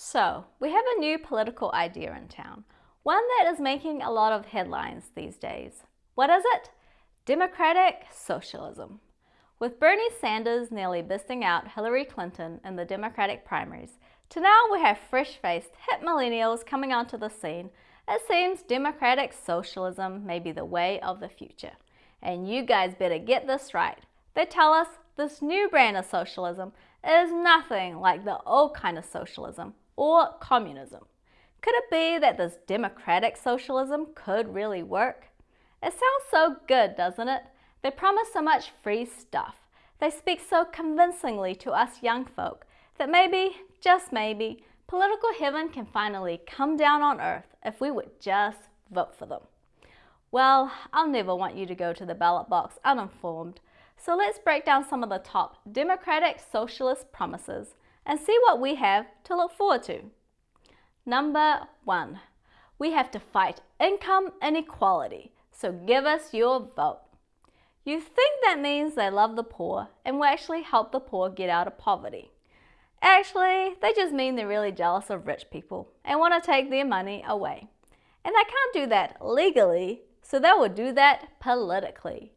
So, we have a new political idea in town, one that is making a lot of headlines these days. What is it? Democratic socialism. With Bernie Sanders nearly besting out Hillary Clinton in the Democratic primaries, to now we have fresh-faced hip millennials coming onto the scene, it seems democratic socialism may be the way of the future. And you guys better get this right. They tell us this new brand of socialism is nothing like the old kind of socialism or communism. Could it be that this democratic socialism could really work? It sounds so good, doesn't it? They promise so much free stuff. They speak so convincingly to us young folk that maybe, just maybe, political heaven can finally come down on earth if we would just vote for them. Well, I'll never want you to go to the ballot box uninformed, so let's break down some of the top democratic socialist promises and see what we have to look forward to. Number one, we have to fight income inequality, so give us your vote. You think that means they love the poor and will actually help the poor get out of poverty. Actually, they just mean they're really jealous of rich people and want to take their money away. And they can't do that legally, so they will do that politically.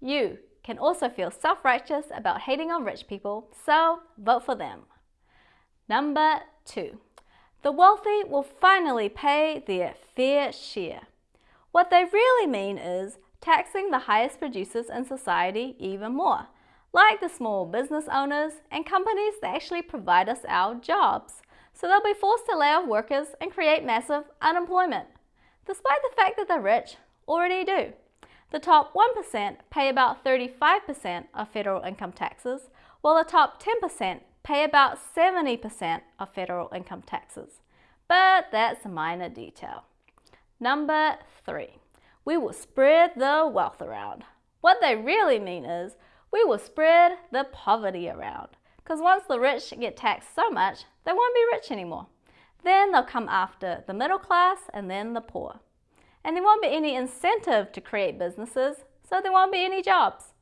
You can also feel self-righteous about hating on rich people, so vote for them. Number two, the wealthy will finally pay their fair share. What they really mean is taxing the highest producers in society even more, like the small business owners and companies that actually provide us our jobs. So they'll be forced to lay off workers and create massive unemployment, despite the fact that the rich already do. The top 1% pay about 35% of federal income taxes, while the top 10% pay about 70% of federal income taxes. But that's a minor detail. Number three, we will spread the wealth around. What they really mean is we will spread the poverty around. Because once the rich get taxed so much, they won't be rich anymore. Then they'll come after the middle class and then the poor. And there won't be any incentive to create businesses, so there won't be any jobs.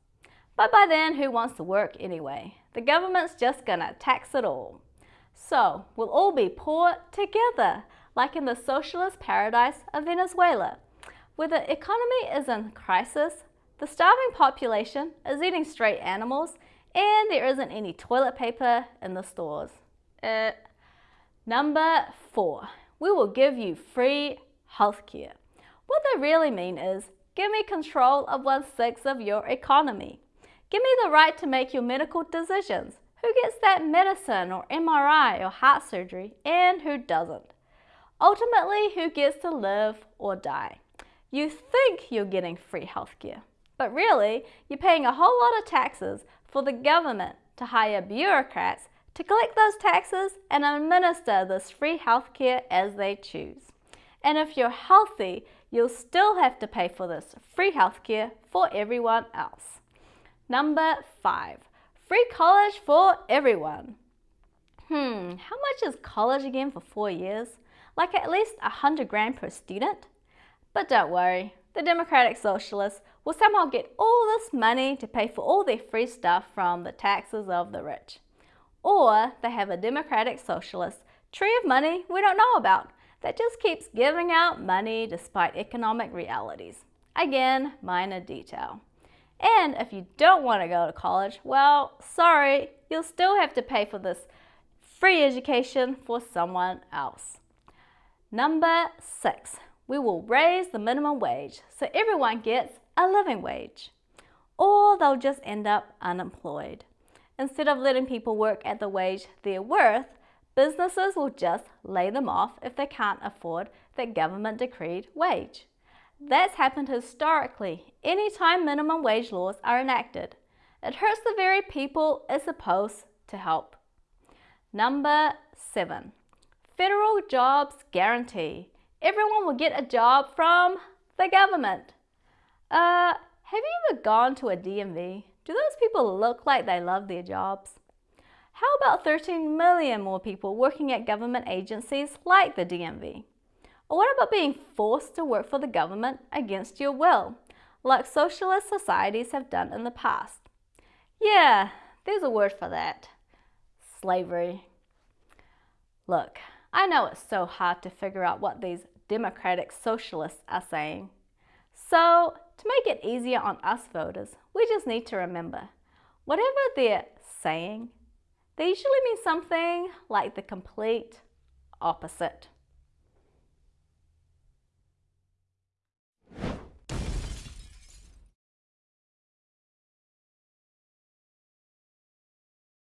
But by then, who wants to work anyway? The government's just gonna tax it all. So we'll all be poor together, like in the socialist paradise of Venezuela. Where the economy is in crisis, the starving population is eating stray animals, and there isn't any toilet paper in the stores. Uh, number four, we will give you free healthcare. What they really mean is, give me control of one-sixth of your economy. Give me the right to make your medical decisions. Who gets that medicine or MRI or heart surgery and who doesn't? Ultimately, who gets to live or die? You think you're getting free healthcare, but really, you're paying a whole lot of taxes for the government to hire bureaucrats to collect those taxes and administer this free healthcare as they choose. And if you're healthy, you'll still have to pay for this free healthcare for everyone else. Number five, free college for everyone. Hmm, how much is college again for four years? Like at least a hundred grand per student? But don't worry, the Democratic Socialists will somehow get all this money to pay for all their free stuff from the taxes of the rich. Or they have a Democratic Socialist tree of money we don't know about that just keeps giving out money despite economic realities. Again, minor detail. And if you don't want to go to college, well, sorry, you'll still have to pay for this free education for someone else. Number six, we will raise the minimum wage so everyone gets a living wage. Or they'll just end up unemployed. Instead of letting people work at the wage they're worth, businesses will just lay them off if they can't afford that government decreed wage. That's happened historically anytime minimum wage laws are enacted. It hurts the very people it's supposed to help. Number seven, federal jobs guarantee. Everyone will get a job from the government. Uh, have you ever gone to a DMV? Do those people look like they love their jobs? How about 13 million more people working at government agencies like the DMV? Or what about being forced to work for the government against your will, like socialist societies have done in the past? Yeah, there's a word for that. Slavery. Look, I know it's so hard to figure out what these democratic socialists are saying. So, to make it easier on us voters, we just need to remember whatever they're saying, they usually mean something like the complete opposite.